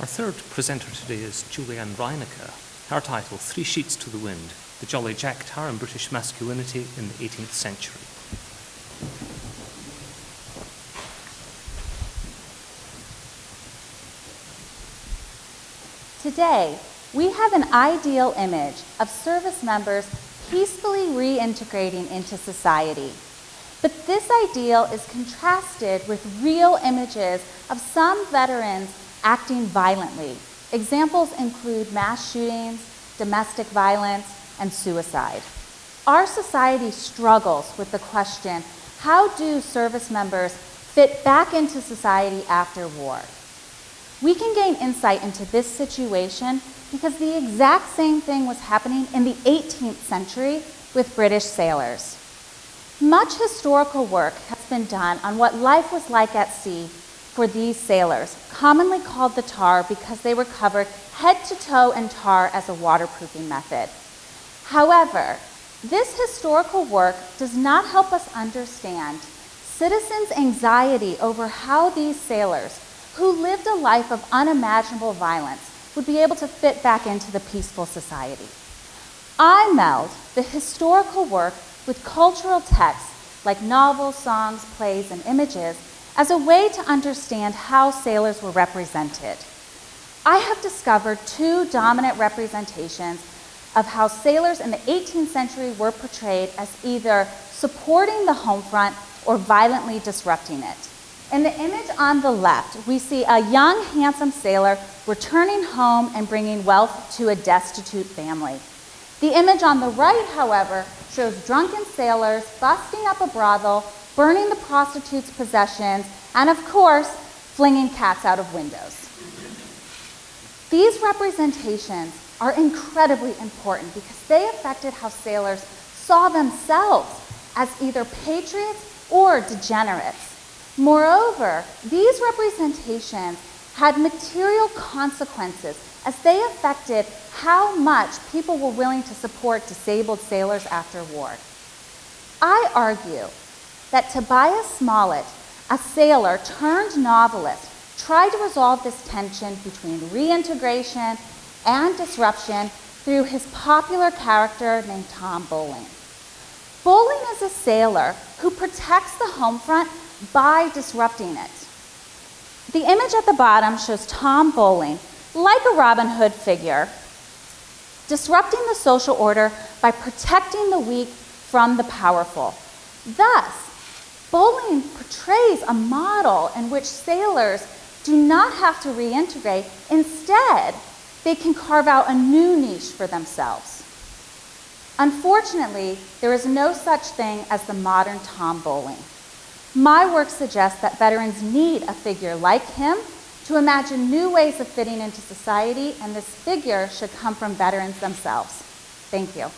Our third presenter today is Julianne Reinecker. Her title, Three Sheets to the Wind, The Jolly Jack Tar and British Masculinity in the 18th Century. Today, we have an ideal image of service members peacefully reintegrating into society. But this ideal is contrasted with real images of some veterans acting violently. Examples include mass shootings, domestic violence, and suicide. Our society struggles with the question, how do service members fit back into society after war? We can gain insight into this situation because the exact same thing was happening in the 18th century with British sailors. Much historical work has been done on what life was like at sea for these sailors, commonly called the tar because they were covered head to toe in tar as a waterproofing method. However, this historical work does not help us understand citizens' anxiety over how these sailors who lived a life of unimaginable violence would be able to fit back into the peaceful society. I meld the historical work with cultural texts like novels, songs, plays, and images as a way to understand how sailors were represented. I have discovered two dominant representations of how sailors in the 18th century were portrayed as either supporting the home front or violently disrupting it. In the image on the left, we see a young, handsome sailor returning home and bringing wealth to a destitute family. The image on the right, however, shows drunken sailors busting up a brothel, burning the prostitutes' possessions, and of course, flinging cats out of windows. These representations are incredibly important because they affected how sailors saw themselves as either patriots or degenerates. Moreover, these representations had material consequences as they affected how much people were willing to support disabled sailors after war. I argue that Tobias Smollett, a sailor turned novelist, tried to resolve this tension between reintegration and disruption through his popular character named Tom Bowling. Bowling is a sailor who protects the home front by disrupting it. The image at the bottom shows Tom Bowling, like a Robin Hood figure, disrupting the social order by protecting the weak from the powerful. Thus, Bowling portrays a model in which sailors do not have to reintegrate. Instead, they can carve out a new niche for themselves. Unfortunately, there is no such thing as the modern Tom Bowling. My work suggests that veterans need a figure like him to imagine new ways of fitting into society, and this figure should come from veterans themselves. Thank you.